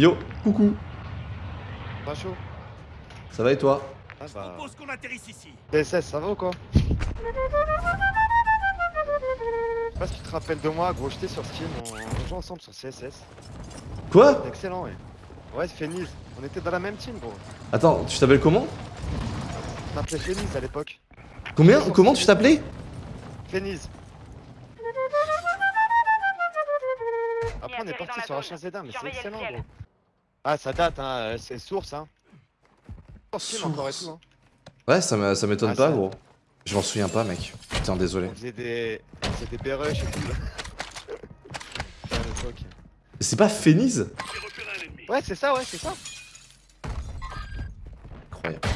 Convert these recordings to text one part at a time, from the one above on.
Yo, coucou. Pas chaud. Ça va et toi? Ah bah. Propose qu'on atterrisse ici. DSS, ça va ou quoi? Je sais pas si tu te rappelles de moi, gros, j'étais sur Steam, on, on jouait ensemble sur CSS. Quoi? Excellent, ouais. Ouais, c'est Phoenix. On était dans la même team, gros. Attends, tu t'appelles comment? On m'appelait Phoenix à l'époque. Combien Comment tu t'appelais? Phoenix. Après, on est parti sur zone. H1Z1, mais c'est excellent, gros. Ah, ça date, hein, euh, c'est source, hein. Source. encore et tout, hein. Ouais, ça me- ça m'étonne Ah, pas, gros. Je m'en souviens pas, mec. Putain, désolé. On faisait des. On faisait des B-rush et tout, là. À l'époque. C'est pas Phénix Ouais, c'est ça, ouais, c'est ça. Incroyable.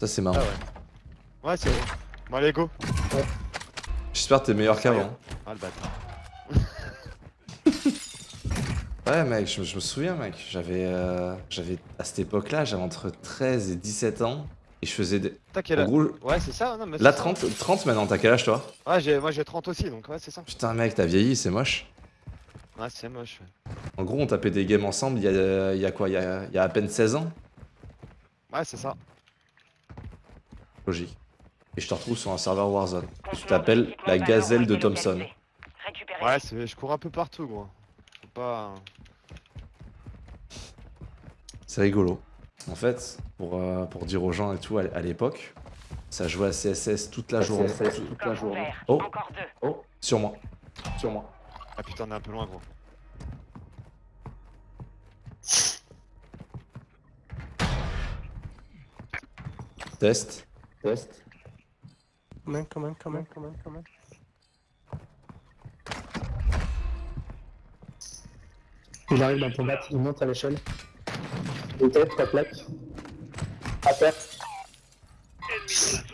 Ça, c'est marrant. Ah ouais. Ouais, c'est bon. Bon, allez, go. J'espère que t'es meilleur qu'avant. Ah, le bâtard. Ouais, mec, je, je me souviens, mec. J'avais. euh, J'avais. À cette époque-là, j'avais entre 13 et 17 ans. Et je faisais des. T'as quel âge gros, Ouais, c'est ça, non, mais là, c'est ça. 30, 30 maintenant, t'as quel âge, toi? Ouais, moi j'ai 30 aussi, donc ouais, c'est ça. Putain, mec, t'as vieilli, c'est moche. Ouais, c'est moche. ouais. En gros, on tapait des games ensemble il y a, il y a quoi? Il y a, y a à peine 16 ans? Ouais, c'est ça. Logique. Et je te retrouve sur un serveur Warzone. Tu t'appelles la gazelle de. Thompson. Ouais, c'est- je cours un peu partout, gros. Pas. C'est rigolo. En fait, pour, euh, pour dire aux gens et tout, à, à l'époque, ça jouait à CSS toute la journée. Coffre ouvert. Oh. Encore deux. Sur moi. Sur moi. Ah putain, on est un peu loin, gros. Test. Test. Quand même, quand même, quand même, quand même, quand même. Il arrive dans ton bat, il monte à l'échelle. Il tête, ta plaque. À terre.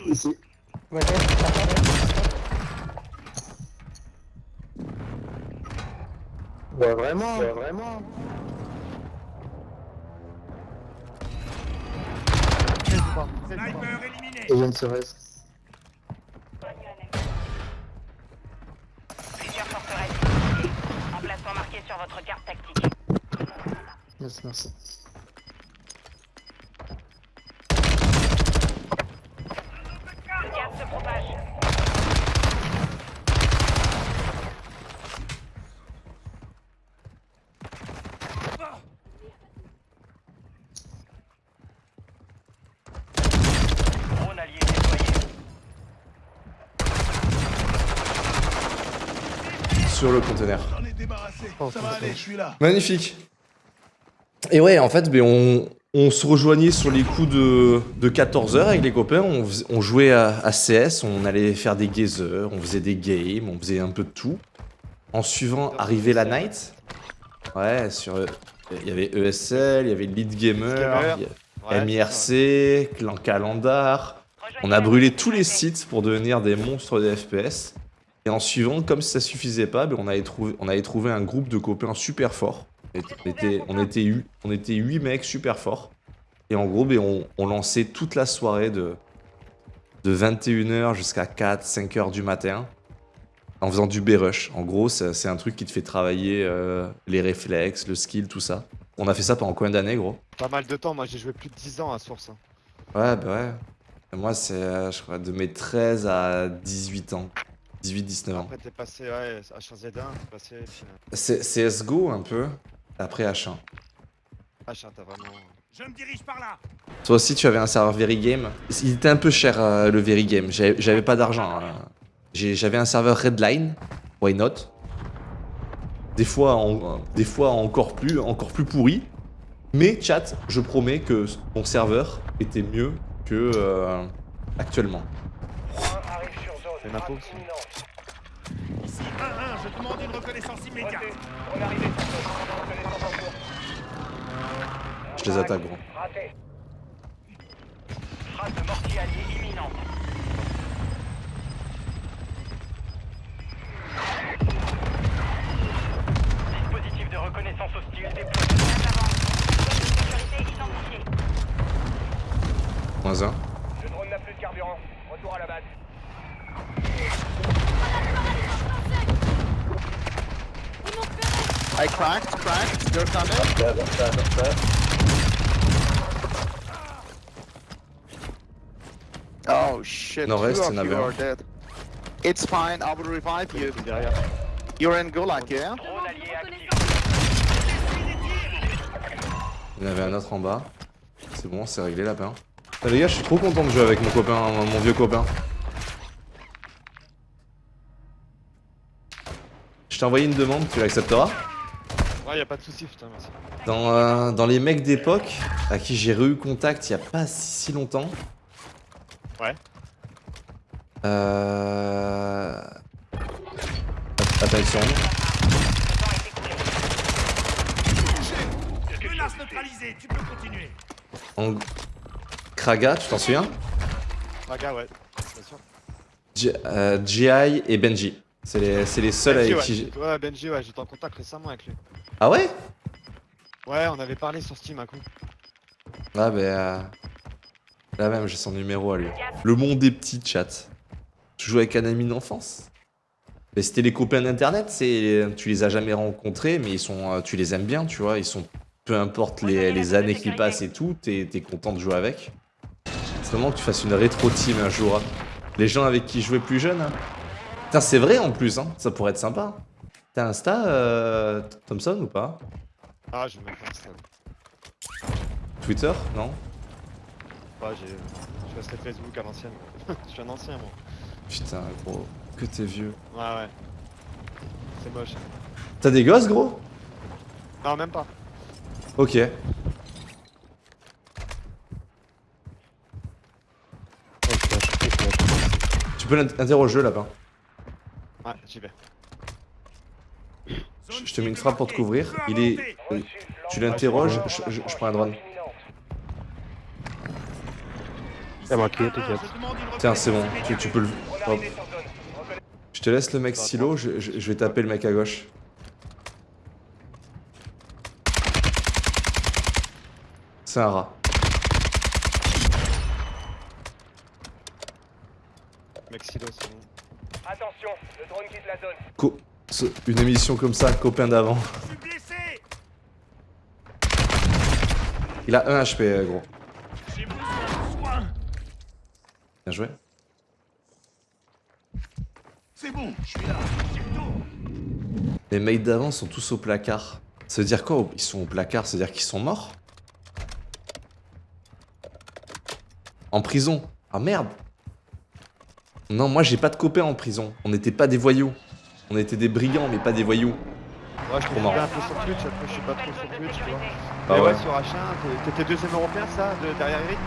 Ici. Ouais, ouais, vraiment, ouais, vraiment. Sniper éliminé. Et y a une cerise. Plusieurs forteresses. Emplacement marqué sur votre carte tactique. Merci. Sur le conteneur. J'en ai débarrassé. Ça va aller, je suis là. Magnifique. Et ouais, en fait, ben, on, on se rejoignait sur les coups de, de 14h avec les copains. On, jouait à, à CS, on allait faire des gazers, on faisait des games, on faisait un peu de tout. En suivant, arrivait la night. Ouais, sur. Il y avait ESL, il y avait Lead Gamer, Ouais, MIRC, Clan Calendar. On a brûlé tous les sites pour devenir des monstres de FPS. Et en suivant, comme ça suffisait pas, ben, on, avait trouvé, on avait trouvé un groupe de copains super forts. On était, on était, hu- on était 8 mecs super forts. Et en gros, ben, on, on lançait toute la soirée de, de 21h jusqu'à 4, 5h du matin en faisant du B-Rush. En gros, c'est un truc qui te fait travailler euh, les réflexes, le skill, tout ça. On a fait ça pendant combien d'années, gros? Pas mal de temps, moi j'ai joué plus de 10 ans à Source. hein. Ouais, bah ouais. Et Moi, c'est, euh, je crois, de mes 13 à 18 ans. 18-19 ans. Après t'es passé, ouais, H1Z1, t'es passé. puis, euh, C'est CSGO un peu, après H1. H1, t'as vraiment. Je me dirige par là. Toi aussi, tu avais un serveur Very Game. Il était un peu cher euh, le Very Game. J'avais pas d'argent. hein. J'avais un serveur Redline. Why not? Des fois, en- des fois encore plus, encore plus pourri. Mais chat, je promets que mon serveur était mieux que euh, actuellement. C'est ma pause. Ici 1-1, je demande une reconnaissance immédiate. Je les attaque, gros. Trace de mortier imminente. Dispositif de reconnaissance hostile déployé. Moins un. Le drone n'a plus de carburant. Retour à la base. I cracked, cracked. You're coming. Dead, dead, dead. Oh shit, Nord-Est, two of you are dead. It's fine, I will revive you. You're in Gulag, yeah? Il y en avait un autre en bas. C'est bon, c'est réglé lapin. Ah, les gars, je suis trop content de jouer avec mon copain, mon vieux copain. Je t'ai envoyé une demande, tu l'accepteras? Ouais, y a pas de soucis, putain, merci. dans, euh, dans les mecs d'époque, à qui j'ai re-eu contact il y a pas si, si longtemps. Ouais. Euh... Attends, ils sont où Menace neutralisée, tu peux continuer. En... Kraga, tu t'en souviens? Raga, ouais, bien sûr. J- euh, GI et Benji. C'est les, c'est les seuls Benji, avec ouais. qui j'ai... Ouais, Benji, ouais, j'étais en contact récemment avec lui. Ah ouais? Ouais, on avait parlé sur Steam un coup. Ah bah... euh, Là même, j'ai son numéro à lui. Le monde des petits chats. Tu joues avec un ami d'enfance? Mais c'était les copains d'internet, c'est... Tu les as jamais rencontrés, mais ils sont... euh, Tu les aimes bien, tu vois, ils sont... Peu importe les, les années qui passent et tout, t'es t'es content de jouer avec. C'est vraiment que tu fasses une rétro team un jour. hein. Les gens avec qui je jouais plus jeune. hein. Putain, c'est vrai en plus, hein. ça pourrait être sympa. T'as Insta, euh, Thompson ou pas? Ah, j'ai même pas Insta. Twitter Non? Ouais, j'ai. Je restais Facebook à l'ancienne. Je suis un ancien, moi. Putain, gros, que t'es vieux. Ouais, ouais. C'est moche. T'as des gosses, gros? Non, même pas. Ok. Tu peux l'interroger là-bas. Ouais, j'y vais. Je- je te mets une frappe pour te couvrir. Il est. euh, Tu l'interroges, je, je- je prends un drone. Ai tout Tiens, c'est bon, tu, tu peux le. Hop. Je te laisse le mec silo, je, je- je vais taper le mec à gauche. C'est un rat. Mec silo, c'est bon. Attention, le drone quitte la zone. Co- une émission comme ça, copain d'avant. Je suis blessé Il a 1 HP, euh, gros. J'ai besoin de soins Bien joué. C'est bon, je suis là. J'ai le dos. Les mecs d'avant sont tous au placard. Ça veut dire quoi Ils sont au placard, ça veut dire qu'ils sont morts? En prison? Ah merde Non, moi j'ai pas de copains en prison. On n'était pas des voyous. On était des brigands, mais pas des voyous. Ouais, je te un peu sur Twitch, après je suis pas trop sur Twitch, tu vois. Bah Mais ouais, ouais. sur H1, t'es- t'étais deuxième européen, ça, de, derrière Eric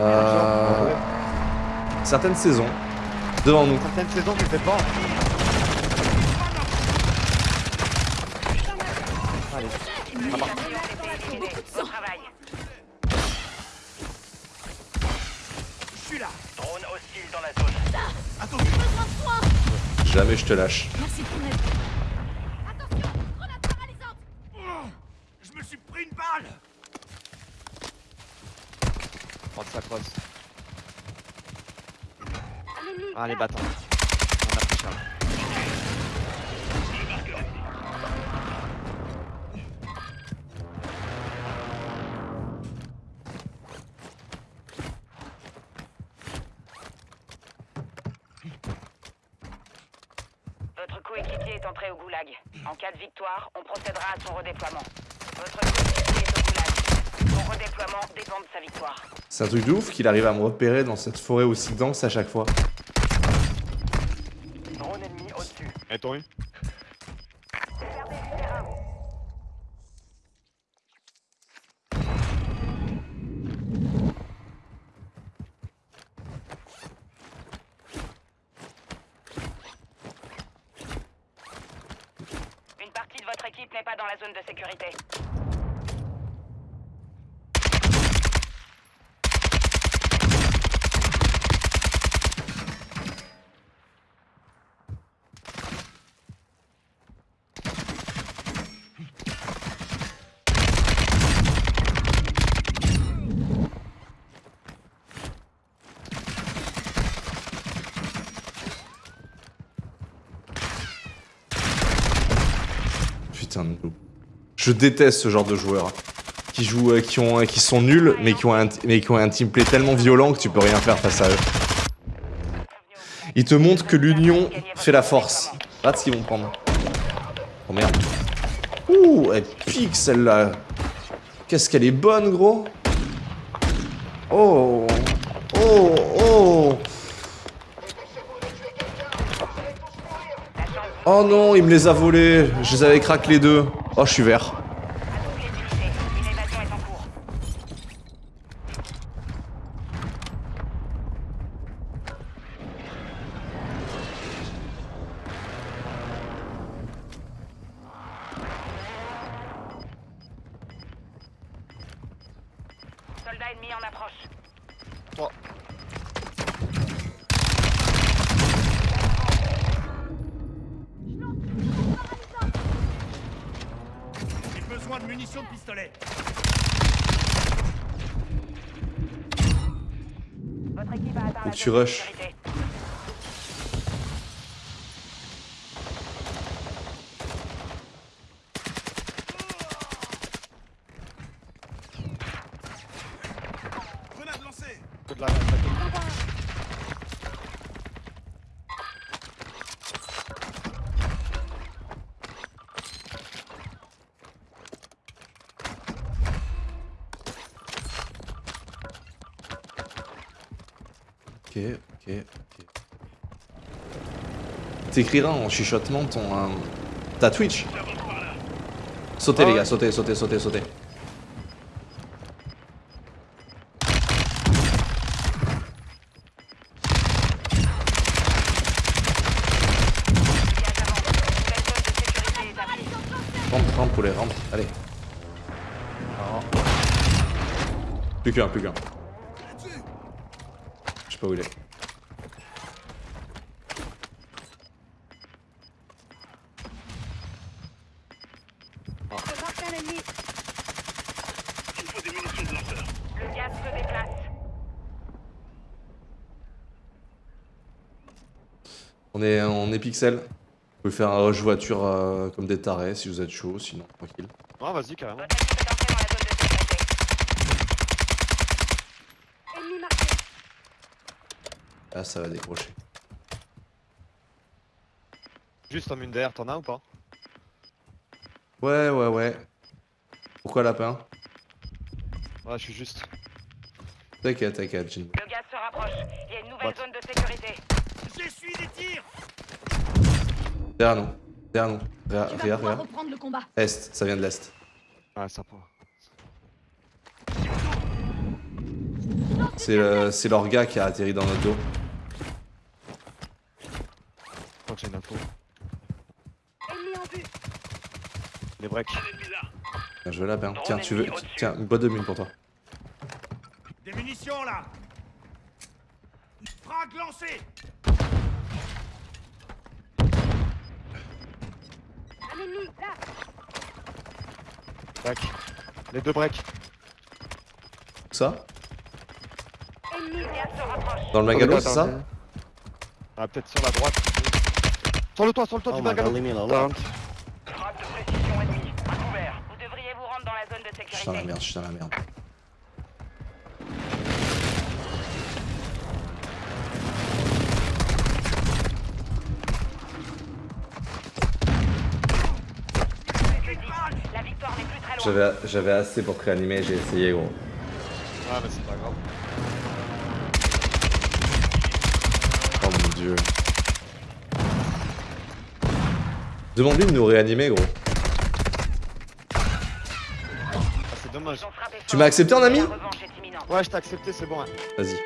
Euh... Certaines saisons. Devant nous. Certaines saisons, tu fais pas. Allez. Jamais je te lâche. Merci pour l'aide. Attention, grenade paralysante Oh, je me suis pris une balle. Prendre sa crosse. Ah, les bâtons. On a pris Charles. Goulag. En cas de victoire, on procédera à son redéploiement. Votre coéquipier est au goulag. Son redéploiement dépend de sa victoire. C'est un truc de ouf qu'il arrive à me repérer dans cette forêt aussi dense à chaque fois. Drone ennemi au-dessus. Et Je déteste ce genre de joueurs. Qui jouent, euh, qui, ont, qui sont nuls, mais qui, ont un, mais qui ont un teamplay tellement violent que tu peux rien faire face à eux. Ils te montrent que l'union fait la force. Regarde ce qu'ils vont prendre. Oh merde. Ouh, elle pique celle-là. Qu'est-ce qu'elle est bonne, gros. Oh. Oh, oh. Oh non, il me les a volés. Je les avais craqué les deux. Oh, je suis vert. Besoin de munitions de pistolet. Votre équipe a atteint la tu zone de rushes. sécurité. Grenade lancée. Que de la la- Ok, ok, ok. T'écriras en chuchotement ton... euh, ta Twitch. Sautez les gars, sautez, sautez, sautez, sautez. Rampe, rampe poulet, rampe, allez. Plus qu'un, plus qu'un. Je sais pas où il est. Le gaz se déplace. On est, on est pixel. Vous pouvez faire un rush voiture euh, comme des tarés si vous êtes chaud, sinon tranquille. Non, vas-y, carrément. Votre équipe est entrée dans la zone de sécurité. Ennemi marqué. Là, ça va décrocher. Juste en mine derrière, t'en as ou pas? Ouais, ouais, ouais. Pourquoi lapin? Ouais, je suis juste. T'inquiète, t'inquiète, Jin. Le gaz se rapproche. Il y a une nouvelle What? zone de sécurité. J'essuie des tirs. Derrière nous. Derrière nous. Pouvoir regarde. reprendre le combat. Est, ça vient de l'est. Ouais, ça prend. C'est le- c'est leur gars qui a atterri dans notre dos. Je crois que j'ai une info. Ennemi en vue. Les breaks. Bien joué lapin. Tiens, tu veux. Tiens, une boîte de mine pour toi. Des munitions là. Frag lancé. Un ennemi, là. Break. Les deux breaks. Ça. Dans le magalo, Attends, c'est ça. Ah, peut-être sur la droite. Sur le toit, sur le toit du magalo. Down. Frappe de précision ennemie. À couvert. Vous devriez vous Je suis dans la merde, je suis dans la merde. J'avais j'avais assez pour te réanimer, j'ai essayé gros. Ah, mais c'est pas grave. Oh mon dieu. Demande-lui de nous réanimer gros. Ah, c'est dommage. Tu m'as accepté en ami. Ouais, je t'ai accepté, c'est bon. hein. Vas-y.